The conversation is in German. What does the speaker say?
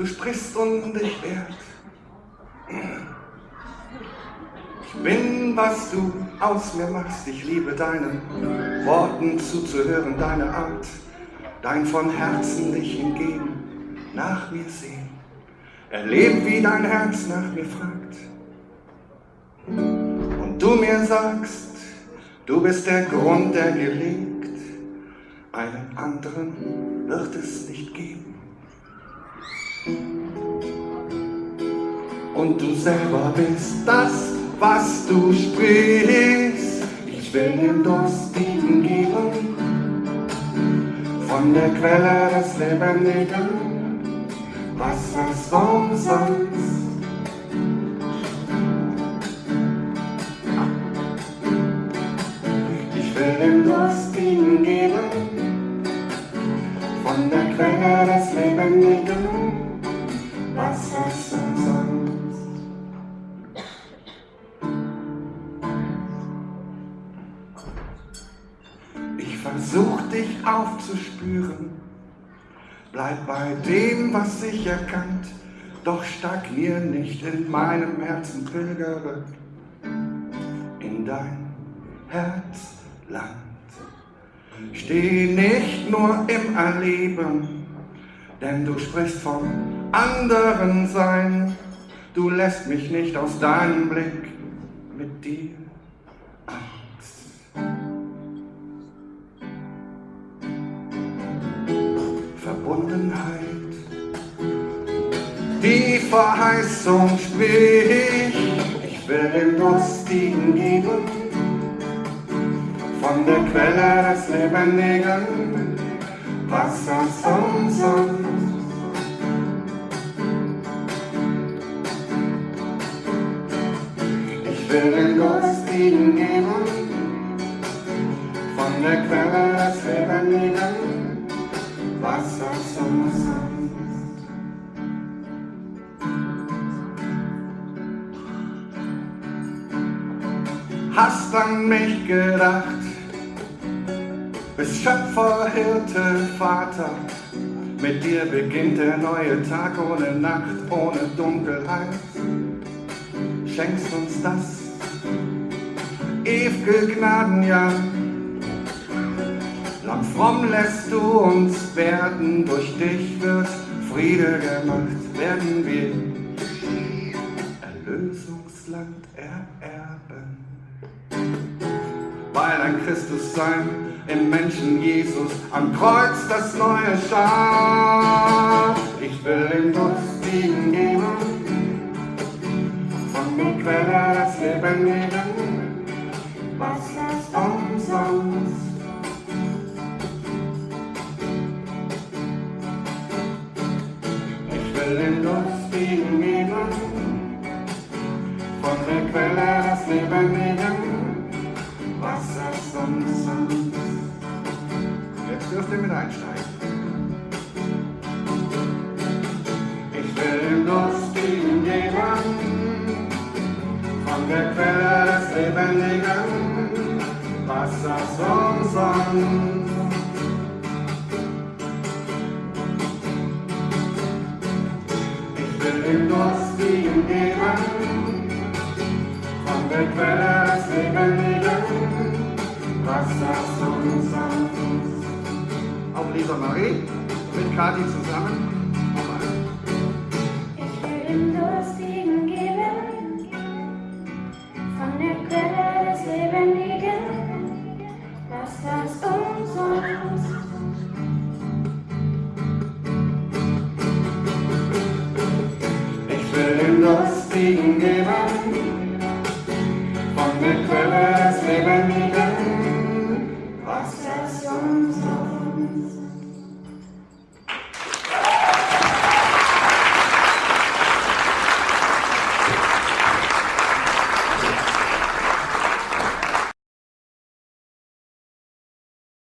du sprichst unbeschwert. Ich bin, was du aus mir machst, ich liebe deinen Worten zuzuhören, deine Art, dein von Herzen dich hingeben, nach mir sehen, erleben, wie dein Herz nach mir fragt. Und du mir sagst, du bist der Grund, der mir liegt, einen anderen wird es nicht geben. Und du selber bist das, was du sprichst. Ich will den Durstigen geben, von der Quelle des Lebendigen, Wassers umsonst. Ich will den Durstigen geben, von der Quelle des Lebendigen, Versuch dich aufzuspüren, bleib bei dem, was ich erkannt, doch stagnier nicht in meinem Herzen, pilgere. In dein Herzland. Steh nicht nur im Erleben, denn du sprichst vom anderen Sein, du lässt mich nicht aus deinem Blick mit dir Die Verheißung spricht, ich will den Durstigen geben, von der Quelle des Lebendigen, Wassers umsonst. Ich will den Durstigen geben, von der Quelle des Lebendigen, Hast an mich gedacht, bist Schöpfer, Hirte, Vater. Mit dir beginnt der neue Tag ohne Nacht, ohne Dunkelheit. Schenkst uns das ewige Gnadenjahr Lang fromm lässt du uns werden, durch dich wird Friede gemacht, werden wir Erlösungsland ererben. Ein Christus sein im Menschen Jesus am Kreuz das neue schaf. Ich will ihm Durstigen geben, von der Quelle das Leben nehmen, was ist umsonst. den Durstigen geben, von der Quelle das Leben nehmen, Ihr mit einsteigen. Ich will den Durstigen geben, von der Quelle das Leben nehmen, Wasser zum Sand. dem Durstigen geben, von der Quelle des Lebendigen, Wasser zum Sand. Auch Lisa Marie mit Kathi zusammen. Durstigen geben, von der Quelle des Lebendigen,